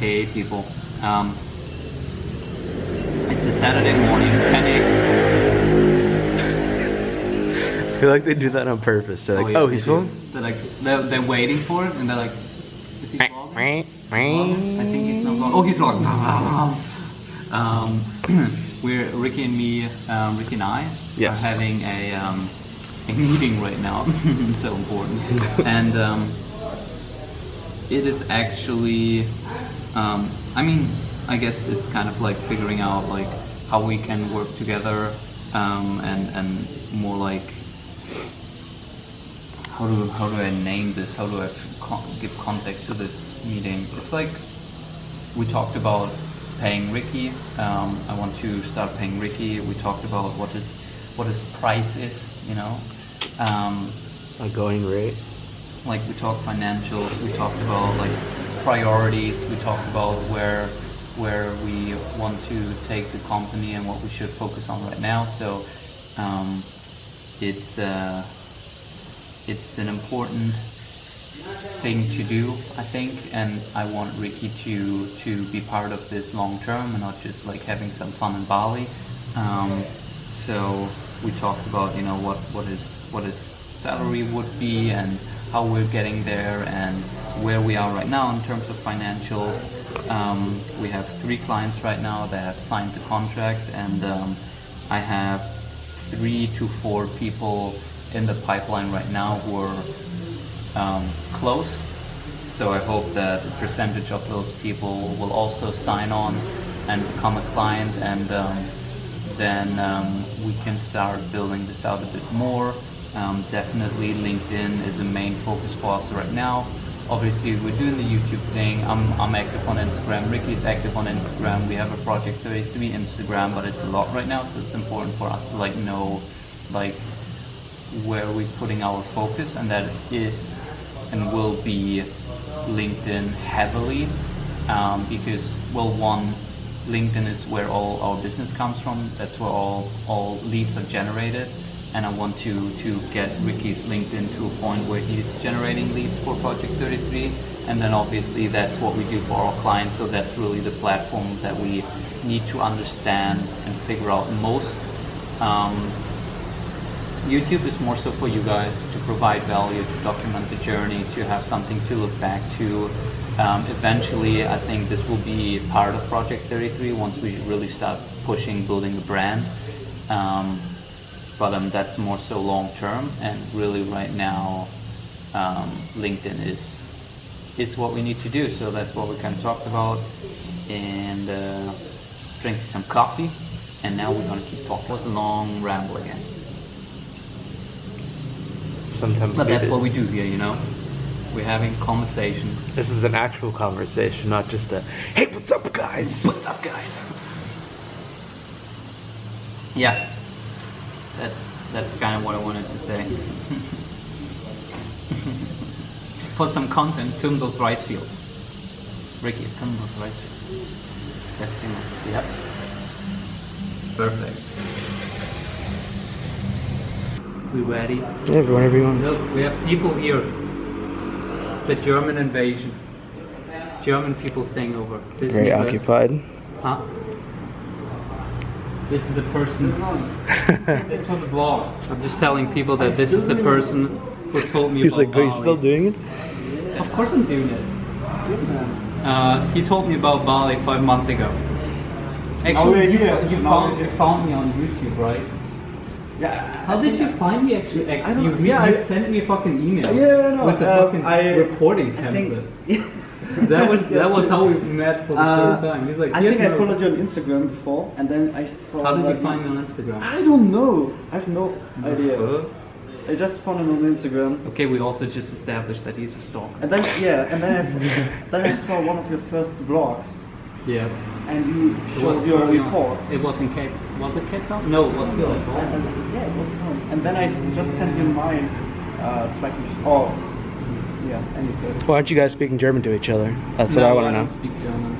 Hey people. Um, it's a Saturday morning, 10 a.m. I feel like they do that on purpose. They're like, yeah, oh, he's do. filming? They're like, they're, they're waiting for it, and they're like, is he vlogging? Vlogging? I think he's not vlogging. Oh, he's vlogging. um, we're Ricky and me, um, Ricky and I Yes. are having a, um, a meeting right now. so important. and um, it is actually, um, I mean, I guess it's kind of like figuring out like how we can work together um, and and more like how do how do I name this? How do I give context to this meeting? It's like we talked about paying Ricky. Um, I want to start paying Ricky. We talked about what is what his price is. You know, um, A going rate. Like we talked financials. We talked about like priorities. We talked about where where we want to take the company and what we should focus on right now. So um, it's uh, it's an important thing to do, I think, and I want Ricky to to be part of this long term and not just like having some fun in Bali. Um, so we talked about you know what what is what his salary would be and how we're getting there and where we are right now in terms of financial. Um, we have three clients right now that have signed the contract, and um, I have three to four people in the pipeline right now who are um, close. So I hope that a percentage of those people will also sign on and become a client, and um, then um, we can start building this out a bit more. Um, definitely LinkedIn is a main focus for us right now. Obviously, we're doing the YouTube thing. I'm, I'm active on Instagram. Ricky's active on Instagram. We have a Project 33 Instagram, but it's a lot right now, so it's important for us to like know like where we're putting our focus, and that is and will be LinkedIn heavily um, because well, one, LinkedIn is where all our business comes from. That's where all all leads are generated, and I want to to get Ricky's LinkedIn to a point where he's generating leads for Project 33, and then obviously that's what we do for our clients. So that's really the platform that we need to understand and figure out most. Um, YouTube is more so for you guys to provide value, to document the journey, to have something to look back to. Um, eventually, I think this will be part of Project 33 once we really start pushing building a brand. Um, but um, that's more so long term, and really right now, um, LinkedIn is is what we need to do. So that's what we kind of talked about, and uh, drinking some coffee. And now we're gonna keep talking. It was a long ramble again. Sometimes But that's what we do here, you know? We're having conversation. This is an actual conversation, not just a, hey, what's up, guys? What's up, guys? Yeah. That's that's kind of what I wanted to say. For some content, film those rice fields. Ricky, film those rice fields. That's it. Yep. Perfect. We ready? Yeah, whenever you want. Look, we have people here. The German invasion. German people staying over. This Very occupied. Huh? This is the person. this for the vlog. I'm just telling people that this is the person who told me He's about like, are you still doing it? Of course I'm doing it. Uh, he told me about Bali five months ago. Actually, you, you found you found me on YouTube, right? Yeah. How did you find me actually? Ac- I don't you Yeah, you I- sent me a fucking email. Yeah, no, With the uh, fucking I- reporting I think- template. that was that was how we met for the Uh, first time. He's like, I "Here's think I followed you on Instagram before, and then I saw. How did you find me on Instagram? I don't know. I have no idea. Fuck. I just found him on Instagram, Okay, we also just established that he's a stalker. and then yeah, and then I, then I saw one of your first vlogs, Yeah. and you It showed your early on. report. It was in Cape. Was it Cape Town? No, it was still at And, home. yeah, it was home. And then I just sent you mine, uh, tracking. sh- Oh, yeah, and. Why aren't you guys speaking German to each other? That's what I want to don't know. speak German.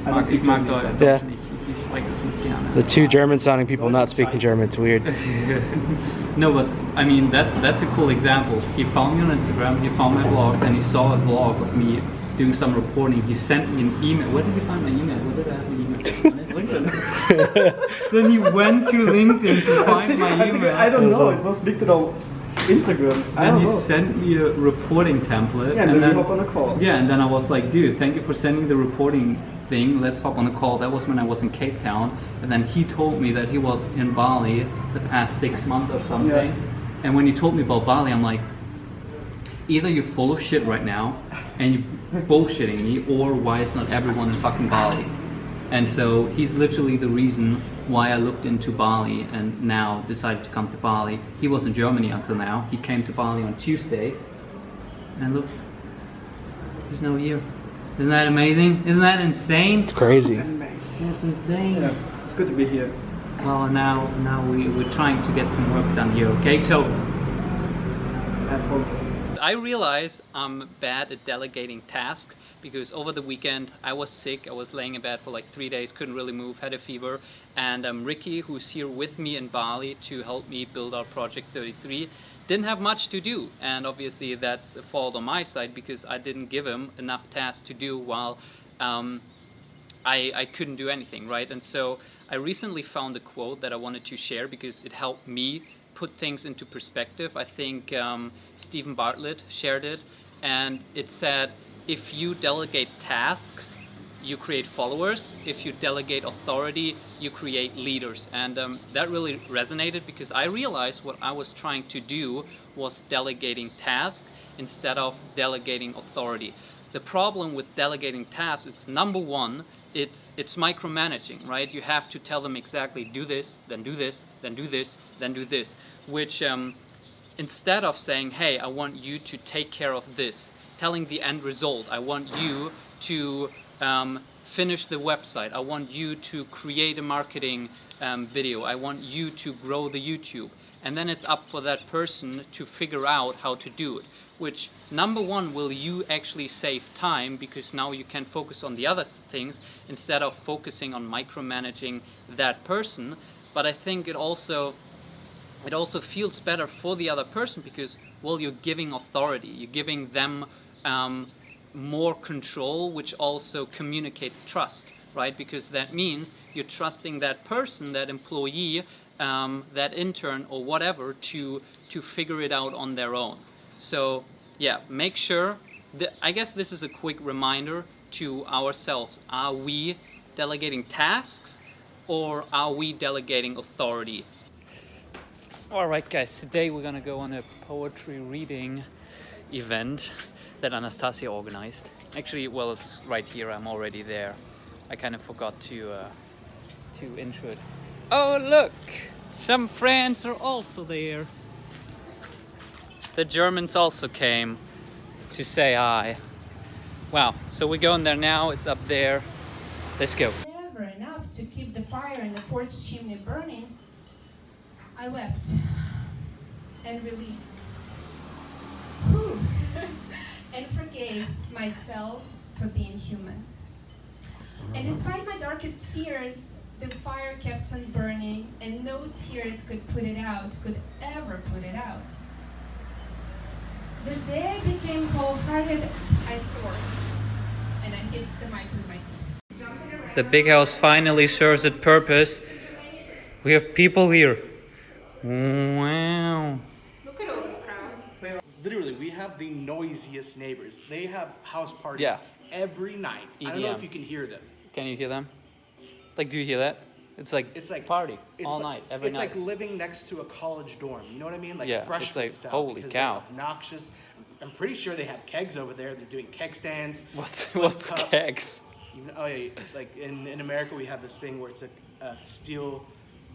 Ich I don't speak ich German. Yeah. nicht. Ich, ich spreche das nicht gerne. The two German sounding people not speaking German, it's weird. no, but I mean that's that's a cool example. He found me on Instagram. He found my vlog, and he saw a vlog of me doing some reporting. He sent me an email. Where did you find my email? Where did I have my email? LinkedIn. then he went to LinkedIn to find my I, think, email. I don't know. It was LinkedIn or Instagram. I and he know. sent me a reporting template. Yeah, and then we hop on a call. Yeah, and then I was like, dude, thank you for sending the reporting thing. Let's hop on a call. That was when I was in Cape Town. And then he told me that he was in Bali the past six months or something. Yeah. And when he told me about Bali, I'm like, either you're full of shit right now and you're bullshitting me, or why is not everyone in fucking Bali? And so he's literally the reason why I looked into Bali and now decided to come to Bali. He was in Germany until now. He came to Bali on Tuesday. And look, he's now here. Isn't that amazing? Isn't that insane? It's crazy. Amazing. That's insane. Yeah, it's good to be here. Well, now now we, we're trying to get some work done here, okay? So Have fun. sir. I realize I'm bad at delegating tasks because over the weekend I was sick. I was laying in bed for like three days, couldn't really move, had a fever. And um, Ricky, who's here with me in Bali to help me build our Project 33, didn't have much to do. And obviously that's a fault on my side because I didn't give him enough tasks to do while um, I, I couldn't do anything, right? And so I recently found a quote that I wanted to share because it helped me put things into perspective. I think um, Steven Bartlett shared it, and it said, if you delegate tasks, you create followers. If you delegate authority, you create leaders. And um, that really resonated because I realized what I was trying to do was delegating tasks instead of delegating authority. The problem with delegating tasks is number one, it's it's micromanaging, right? You have to tell them exactly do this, then do this, then do this, then do this, which um, instead of saying, hey, I want you to take care of this, telling the end result, I want you to um, finish the website, I want you to create a marketing um, video, I want you to grow the YouTube. And then it's up for that person to figure out how to do it. Which, number one, will you actually save time because now you can focus on the other things instead of focusing on micromanaging that person. But I think it also it also feels better for the other person because well you're giving authority. You're giving them um, more control which also communicates trust right? Because that means you're trusting that person that employee um, that intern or whatever to to figure it out on their own. So yeah make sure that, I guess this is a quick reminder to ourselves. Are we delegating tasks or are we delegating authority all right, guys, today we're gonna go on a poetry reading event that Anastasia organized. Actually, well, it's right here, I'm already there. I kind of forgot to, uh, to intro it. Oh, look! Some friends are also there. The Germans also came to say hi. Wow, so we're going there now, it's up there. Let's go. Never enough to keep the fire in the forest chimney burning, I wept and released. And forgave myself for being human. And uh-huh. despite my darkest fears, the fire kept on burning, and no tears could put it out, could ever put it out. The day I became cold-hearted, I soared, and I hit the mic with my teeth. The big house finally serves its purpose. We have people here. Wow. Look at all this crowd. Literally, we have the noisiest neighbors. They have house parties Yeah. every night. I don't know if you can hear them. Can you hear them? Like, do you hear that? It's like It's like party it's all like, night, every it's night. like living next to a college dorm. You know what I mean? Like Yeah, it's freshman like, style. holy cow. They're obnoxious. I'm pretty sure they have kegs over there. They're doing keg stands. what's what's cup. kegs? You know, oh yeah, like in, in America we have this thing where it's a, a steel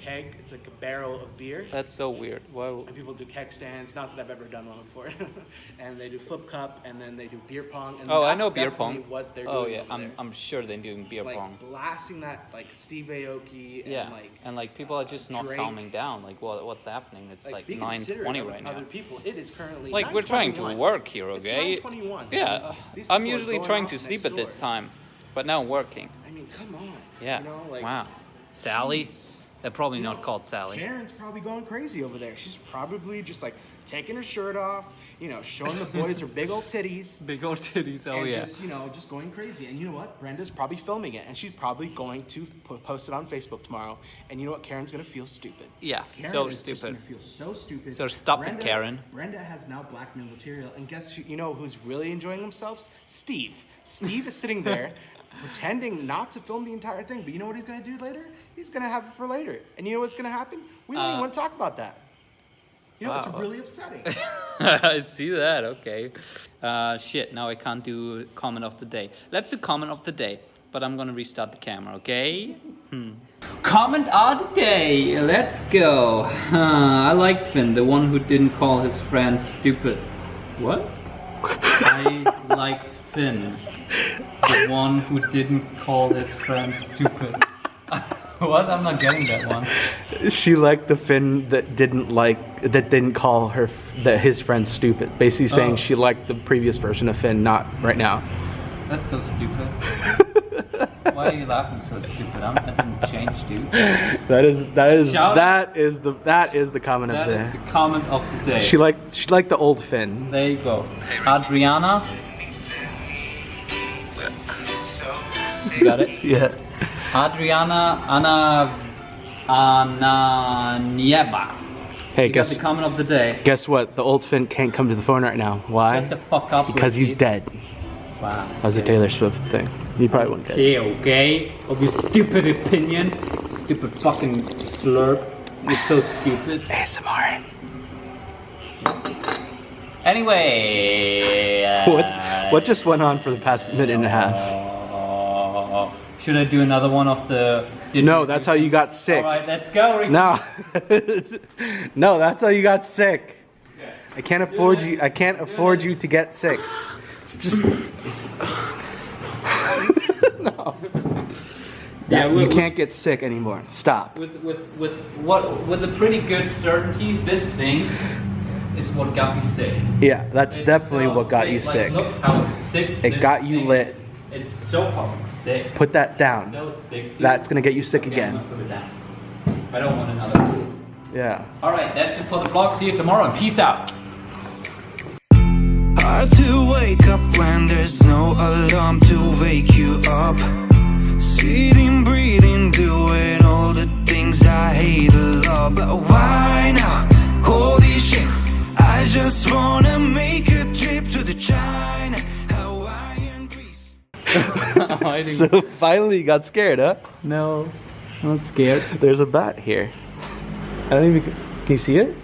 keg. It's like a barrel of beer. That's so weird. Why? and people do keg stands. Not that I've ever done one before. and they do flip cup, and then they do beer pong. And Oh, I know beer pong. What they're oh doing yeah, over I'm there. I'm sure they're doing beer like pong. blasting that like Steve Aoki and Yeah, like and like people are just not drink. calming down. Like what what's happening? It's like, like nine twenty right now. Other people, it is currently Like we're trying to work here, It's okay? 9:21. Yeah, These I'm usually trying to sleep at this time, but now I'm working. I mean, come on. Yeah. You know, like wow. Sally? jeez. They're probably You not know, called Sally. Karen's probably going crazy over there. She's probably just like taking her shirt off, you know, showing the boys her big old titties. Big old titties. Oh and yeah. just you know just going crazy and you know what brenda's probably filming it and she's probably going to post it on facebook tomorrow and you know what karen's gonna feel stupid Yeah. Karen so stupid. gonna feel so stupid So stop it, Karen. brenda has now blackmail material and guess who you know who's really enjoying themselves steve steve is sitting there pretending not to film the entire thing but you know what he's gonna do later he's gonna have it for later and you know what's gonna happen we don't even Uh, want to talk about that you know it's really upsetting I see that. Okay. Uh, shit. Now I can't do comment of the day. Let's do comment of the day. But I'm gonna restart the camera. Okay. Hmm. Comment of the day. Let's go. Huh, I like Finn, the one who didn't call his friends stupid. What? I liked Finn, the one who didn't call his friend stupid. what? I'm not getting that one. she liked the Finn that didn't like that didn't call her that his friend stupid. Basically oh. saying Oh. she liked the previous version of Finn, not right now. That's so stupid. Why are you laughing so stupid? I'm, I didn't change, dude. That is that is Shout- that is the that is the comment That of is the. the comment of the day. She liked she liked the old Finn. there you go. Adriana. You got it? Yeah. Adriana Ana Ananieba. Hey, You got guess the comment of the day. guess what? The old Finn can't come to the phone right now. Why? Shut the fuck up. Because he's Ricky. dead. Wow. That was a Taylor Swift thing. You probably wouldn't get it. Okay, okay. Of your stupid opinion. Stupid fucking slurp. You're so stupid. ASMR. Anyway. uh, What what just went on for the past minute and a half? Should I do another one of the? No, that's how you got sick. All right, let's go. Ricky. No. no, that's how you got sick. I can't afford you. I can't afford you to get sick. It's just no. Yeah, you with, can't get sick anymore. Stop. With with with what with a pretty good certainty, this thing is what got me sick. Yeah, that's It's definitely so what got you Like, sick. look how sick. It got you lit. is. It's so fucking sick. Put that down. So sick. dude. That's gonna get you sick Okay, I'm again. put it down. I don't want another. Yeah. All right, that's it for the vlog. See you tomorrow. and Peace out. Hard to wake up when there's no alarm to wake you up. Sitting, breathing, doing all the things I hate a lot. But why now? Holy shit, I just wanna make a trip to the China, Hawaii, and Greece. So finally you got scared, huh? no, I'm not scared. There's a bat here. I don't even. Can you see it?